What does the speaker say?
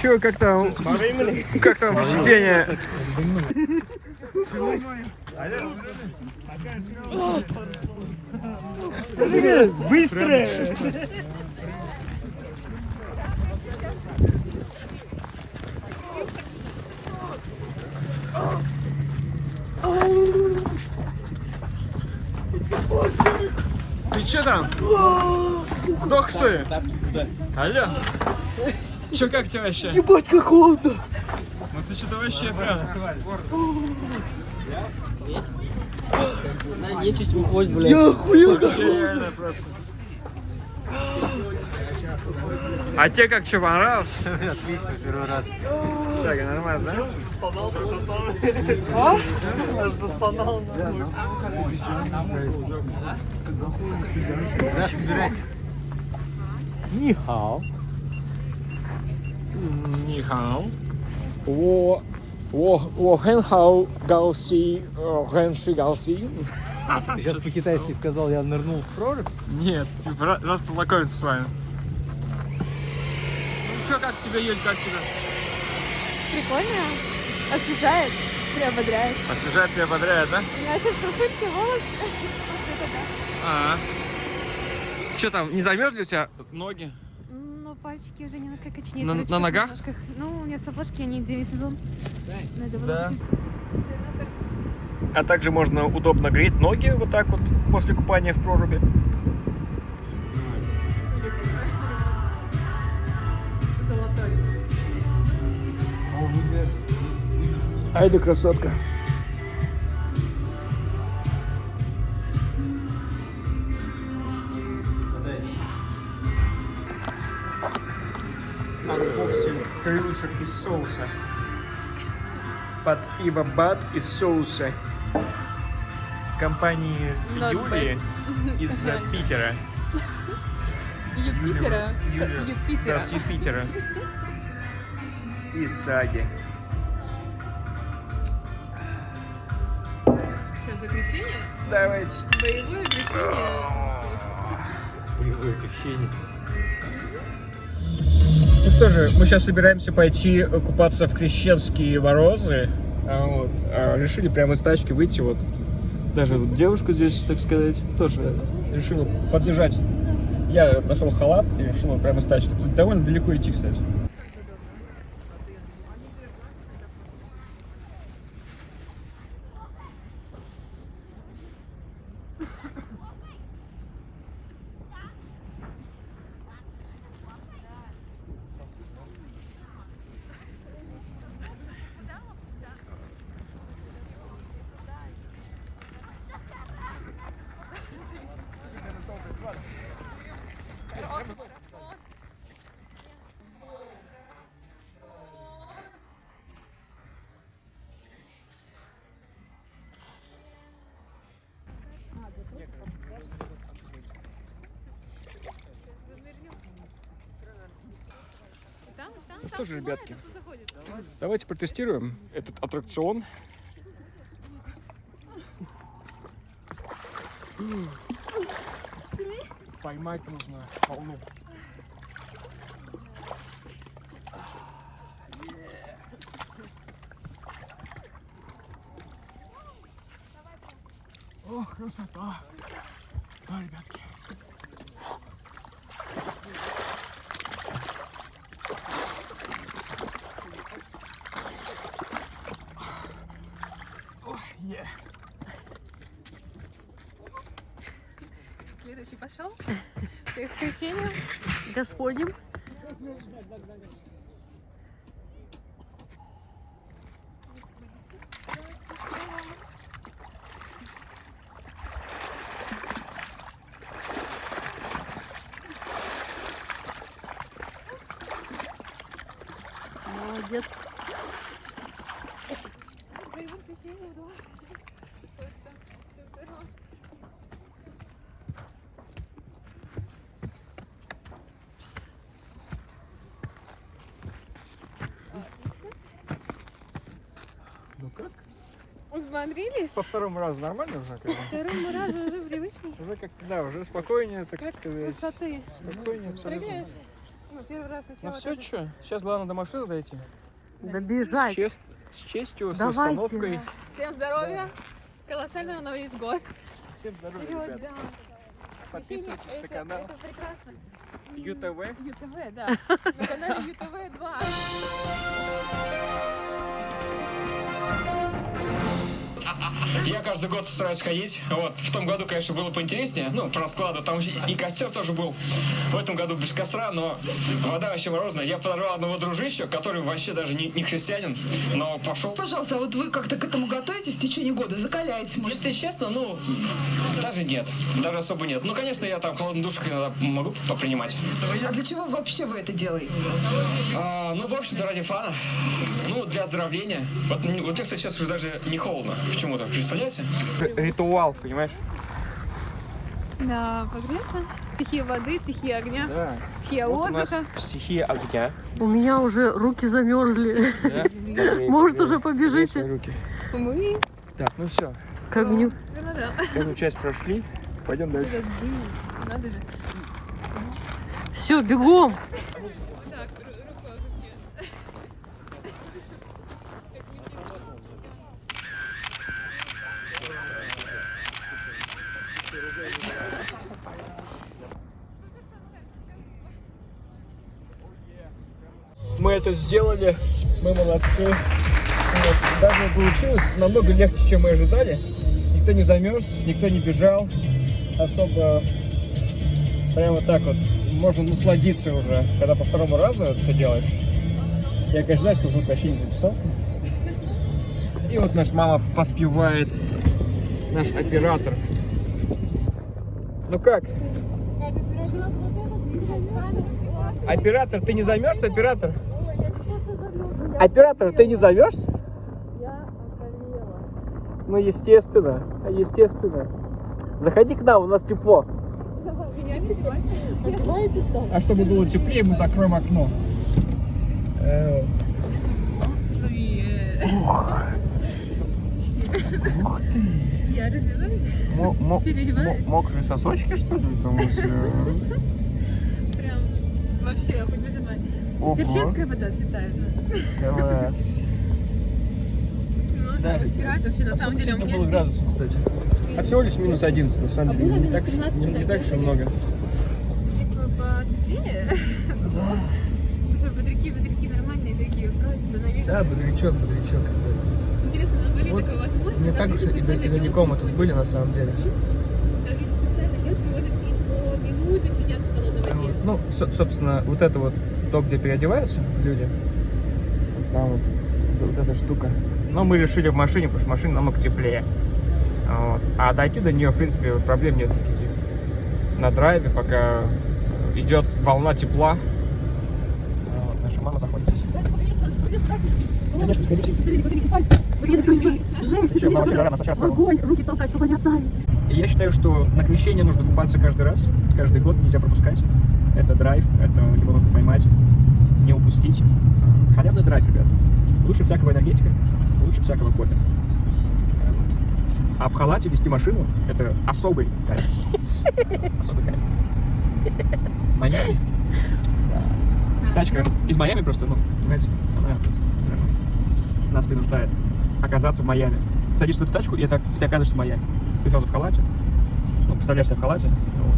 Че, как там? Как там впечатление? Быстро! Че там? Сдох что ли? Алло? Че как тебе вообще? Ебать, как холодно! Ну ты что-то вообще прям... Нечисть выходит, блядь. Я охуел! Вообще реально просто. А тебе как, что, понравилось? Отлично, первый раз. Все, нормально, да? Аж застонал. Да, собирайся. Нихао. 你好，我我我很好高兴，呃，很是高兴。 Ты сейчас по-китайски сказал, я нырнул в прорубь. Нет, типа рад, рад познакомиться с вами. Ну что, как тебе, Юль, как тебе? Прикольно. Освежает, приободряет. Освежает, приободряет, да? У меня сейчас просыпки волос. Да. Ага. Что там, не замерзли у тебя ноги? Ну, пальчики уже немножко коченеют. На- на ногах? ножках. Ну, у меня сапожки, они демисезон. Надо Да. было А также можно удобно греть ноги вот так вот после купания в проруби. Ай да красотка. Анбоксинг крылышек из соуса. Под ибо бат из соуса. В компании Not Юлии из Питера. Юпитера. Юпитера. С Юпитера. Из Саги. Что, за крещение? Давайте. Боевое крещение. Боевое крещение. Ну что же, мы сейчас собираемся пойти купаться в крещенские ворозы. А вот, а решили прямо из тачки выйти. Вот даже вот девушка здесь, так сказать, тоже решила поддержать. Я нашел халат и решил прямо из тачки. Тут довольно далеко идти, кстати. Что же, ребятки. Давайте протестируем этот аттракцион. Поймать нужно волну. Ох, красота! Да, ребятки. Пошел. С крещением. Господним. Взбодрились? По второму разу нормально уже? Бы? Второму разу уже привычный. Уже как да, уже спокойнее, так Как с сказать. высоты. Спокойнее абсолютно. Прыгаешь? Ну, первый раз Ну сначала. все, тоже. что? Сейчас главное до машины дойти. Да С, чест- с честью, с Давайте. установкой. Всем здоровья. Колоссального Новый год. Всем здоровья, Вперед, ребят. да. Подписывайтесь на Это- канал Это прекрасно. ЮТВ. ЮТВ, да. На канале ЮТВ 2. Я каждый год стараюсь ходить. Вот. В том году, конечно, было поинтереснее. Ну, по раскладу. Там и костер тоже был. В этом году без костра, но вода вообще морозная. Я подорвал одного дружища, который вообще даже не, не христианин, но пошел. Пожалуйста, а вот вы как-то к этому готовитесь в течение года? Закаляетесь, может? Если честно, ну, даже нет. Даже особо нет. Ну, конечно, я там холодный душик иногда могу попринимать. А для чего вообще вы это делаете? А, ну, в общем-то, ради фана. Ну, для оздоровления. Вот, вот мне, кстати, сейчас уже даже не холодно почему-то. Представляете? Ритуал, понимаешь? Да, погреться. Стихия воды, стихия огня, Да. стихия Вот у нас воздуха. стихия огня. У меня уже руки замерзли. Да? Может, уже побежите? руки. Мы Так, ну все. К огню. Всё, ну да. Эту часть прошли. Пойдем дальше. Надо же. Все, бегом. Это сделали. Мы молодцы. Вот. Даже получилось намного легче, чем мы ожидали. Никто не замерз, никто не бежал. Особо прямо так вот. Можно насладиться уже, когда по второму разу это все делаешь. Я, конечно, знаю, что звук вообще не записался. И вот наша мама поспевает. Наш оператор. Ну как? Оператор, ты не замерз, оператор? Оператор, ты не замерз? Ну, естественно, естественно. Заходи к нам, у нас тепло. А чтобы было теплее, мы закроем окно. Э, Я раздеваюсь, мо- мо- Переодеваюсь. мо- Мокрые сосочки, что ли? Там у тебя? прям вообще хоть выжимай. Ого, Перчинская вода святая. класс. Нужно постирать вообще, на самом деле, у меня было здесь... градусов, кстати? А всего лишь минус 11, на самом А деле. Не минус так, 13, не, не да, так уж и много. Здесь было потеплее. Слушай, бодряки, бодряки нормальные такие, просто на весь... Да, бодрячок, бодрячок. Интересно, на Бали Вот такое возможно? Не так уж и, далеко мы тут были, на самом деле. Люди специально лед привозят и по минуте сидят в холодной воде. Ну, со- собственно, вот это вот, то, где переодеваются люди, вот там вот, вот эта штука. Но мы решили в машине, потому что машина намного теплее. Вот. А дойти до нее, в принципе, проблем нет никаких. На драйве, пока идет волна тепла. Вот, наша мама находится здесь. Конечно, сходите. Огонь, руки толкать, чтобы они оттаяли. Я считаю, что на крещение нужно купаться каждый раз, каждый год, нельзя пропускать. Это драйв, это его нужно поймать, не упустить. Халявный драйв, ребят. Лучше всякого энергетика, лучше всякого кофе. А в халате вести машину – это особый кайф. Особый кайф. Майами. Тачка из Майами просто, ну, понимаете, она э, нас принуждает оказаться в Майами. Садишься в эту тачку, и, ты оказываешься в Майами. Ты сразу в халате, ну, представляешь себя в халате, вот,